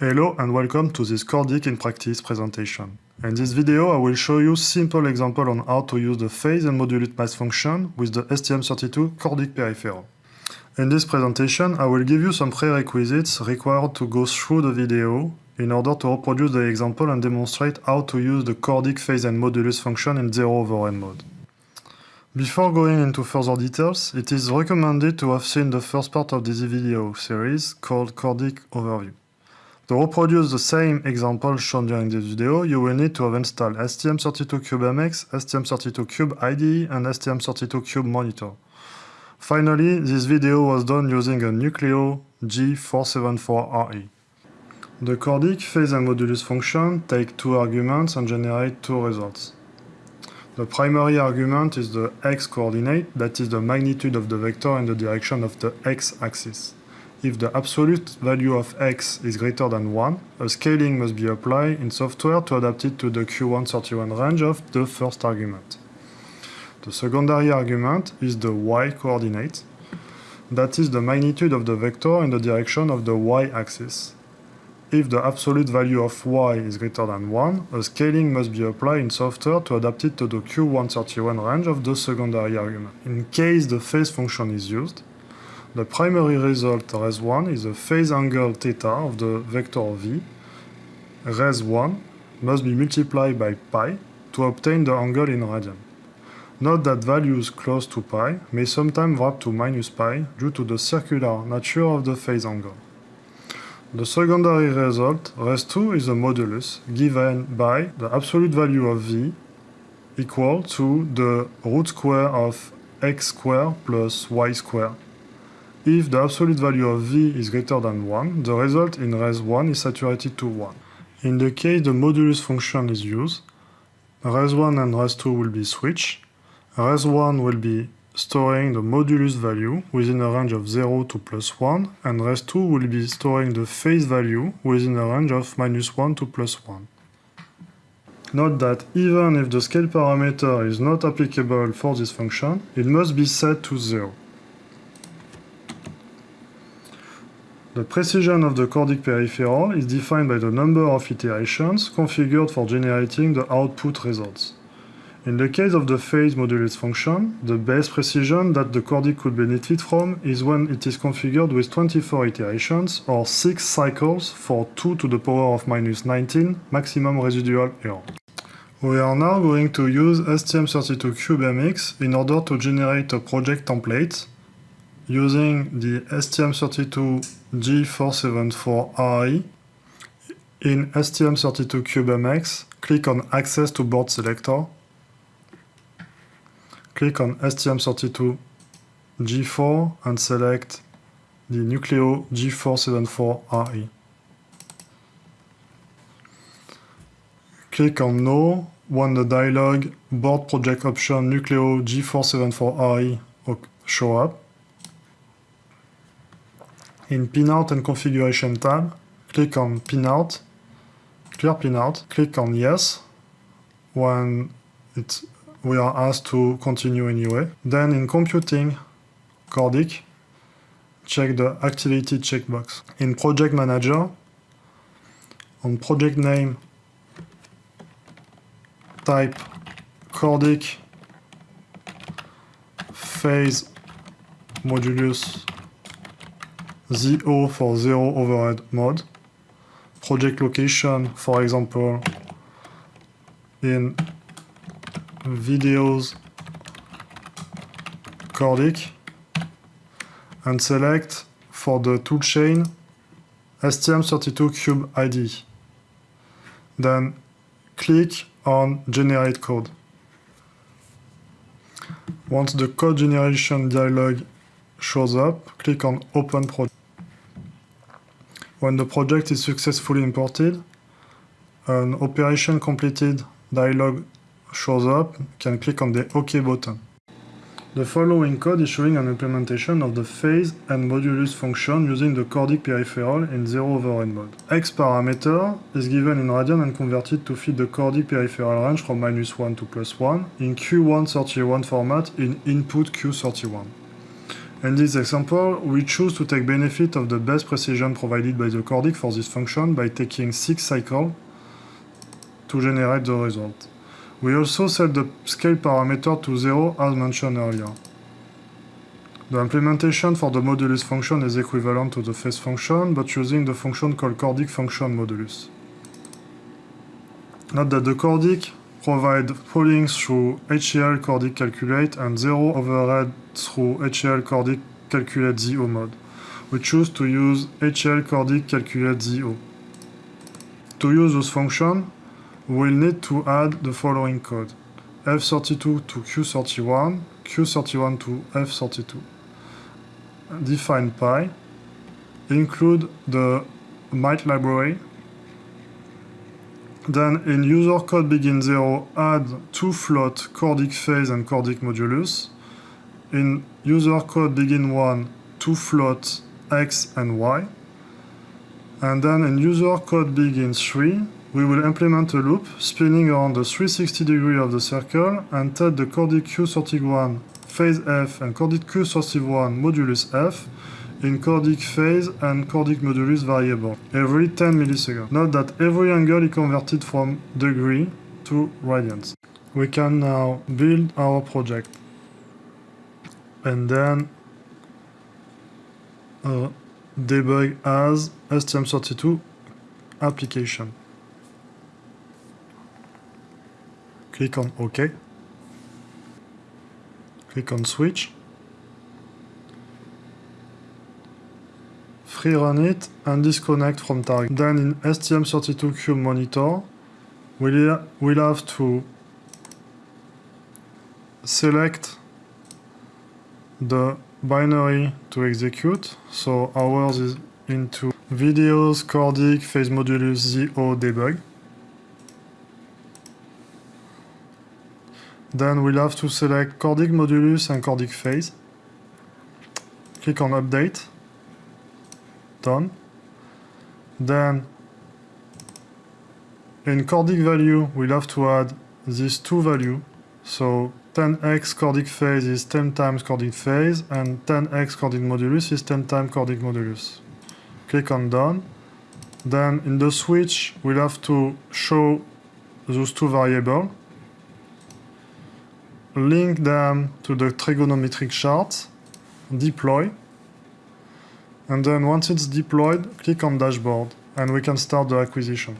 Hello and welcome to this Cordic in Practice presentation. In this video I will show you simple example on how to use the phase and modulus mask function with the STM32 Cordic peripheral. In this presentation I will give you some prerequisites required to go through the video in order to reproduce the example and demonstrate how to use the Cordic phase and modulus function in zero overhead mode. Before going into further details, it is recommended to have seen the first part of this video series called Cordic Overview. To reproduce the same example shown during this video, you will need to have installed STM32CubeMX, STM32Cube IDE, and STM32Cube Monitor. Finally, this video was done using a Nucleo G474RE. The Cordic phase and modulus function take two arguments and generate two results. The primary argument is the x-coordinate, that is the magnitude of the vector in the direction of the x-axis. If the absolute value of x is greater than 1, a scaling must be applied in software to adapt it to the Q131 range of the first argument. The secondary argument is the y-coordinate, that is the magnitude of the vector in the direction of the y-axis. If the absolute value of y is greater than 1, a scaling must be applied in software to adapt it to the Q131 range of the secondary argument. In case the phase function is used, the primary result res1 is the phase angle theta of the vector v. res1 must be multiplied by pi to obtain the angle in radian. Note that values close to pi may sometimes wrap to minus pi due to the circular nature of the phase angle. The secondary result, res2, is a modulus given by the absolute value of v equal to the root square of x squared plus y squared. If the absolute value of v is greater than 1, the result in res1 is saturated to 1. In the case the modulus function is used, res1 and res2 will be switched. res1 will be storing the modulus value within a range of 0 to plus 1, and res2 will be storing the phase value within a range of minus 1 to plus 1. Note that even if the scale parameter is not applicable for this function, it must be set to 0. The precision of the Cordic peripheral is defined by the number of iterations configured for generating the output results. In the case of the phase modulus function, the best precision that the Cordic could benefit from is when it is configured with 24 iterations or 6 cycles for 2 to the power of minus 19 maximum residual error. We are now going to use STM32CubeMX in order to generate a project template using the STM32G474RE. In STM32CubeMX, click on Access to Board Selector click on STM32G4 and select the Nucleo G474RE. Click on No when the dialog Board Project Option Nucleo G474RE show up. In Pinout and Configuration tab, click on Pinout, clear Pinout, click on Yes when it's we are asked to continue anyway. Then in computing, Cordic, check the activity checkbox. In project manager, on project name, type Cordic phase modulus ZO for zero overhead mode. Project location, for example, in videos Cordic and select for the toolchain STM32Cube IDE. Then click on Generate Code. Once the code generation dialog shows up, click on Open Project. When the project is successfully imported, an operation completed dialog shows up, you can click on the OK button. The following code is showing an implementation of the phase and modulus function using the Cordic peripheral in zero overhead mode. X parameter is given in radian and converted to fit the Cordic peripheral range from minus 1 to plus 1 in Q131 format in input Q31. In this example, we choose to take benefit of the best precision provided by the Cordic for this function by taking 6 cycles to generate the result. We also set the scale parameter to 0 as mentioned earlier. The implementation for the modulus function is equivalent to the phase function, but using the function called Cordic function modulus. Note that the Cordic provide polling through HAL Cordic calculate and zero overhead through HAL Cordic calculate ZO mode. We choose to use HAL Cordic calculate ZO. To use this function, we'll need to add the following code. F32 to Q31, Q31 to F32 define pi, include the mite library, then in user code begin 0, add two float Cordic phase and Cordic modulus. In user code begin 1, two float x and y. And then in user code begin 3, we will implement a loop spinning around the 360 degree of the circle and test the Cordic Q31 phase f and Cordic Q31 modulus f in Cordic phase and Cordic modulus variable every 10 milliseconds. Note that every angle is converted from degree to radians. We can now build our project and then uh, debug as STM32 application. Click on OK click on switch, free run it and disconnect from target. Then in STM32Cube monitor, we'll, we'll have to select the binary to execute. So ours is into videos, Cordic, phase modulus, ZO debug. Then we'll have to select Cordic modulus and Cordic phase. Click on update. Done. Then in Cordic value, we'll have to add these two values. So 10x Cordic phase is 10 times Cordic phase and 10x Cordic modulus is 10 times Cordic modulus. Click on done. Then in the switch, we'll have to show those two variables link them to the trigonometric chart, deploy, and then once it's deployed, click on dashboard, and we can start the acquisition.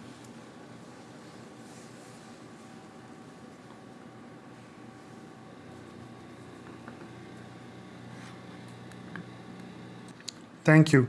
Thank you.